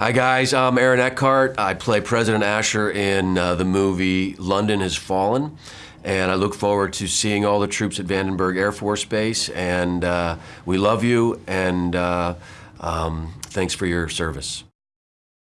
Hi guys, I'm Aaron Eckhart. I play President Asher in uh, the movie London Has Fallen. And I look forward to seeing all the troops at Vandenberg Air Force Base. And uh, we love you, and uh, um, thanks for your service.